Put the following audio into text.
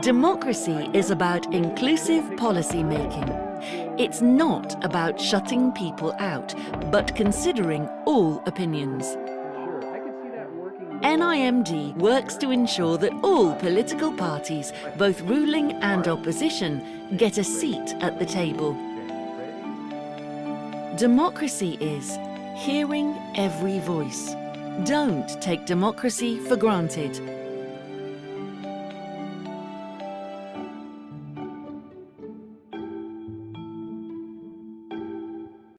Democracy is about inclusive policy making. It's not about shutting people out, but considering all opinions. NIMD works to ensure that all political parties, both ruling and opposition, get a seat at the table. Democracy is hearing every voice. Don't take democracy for granted.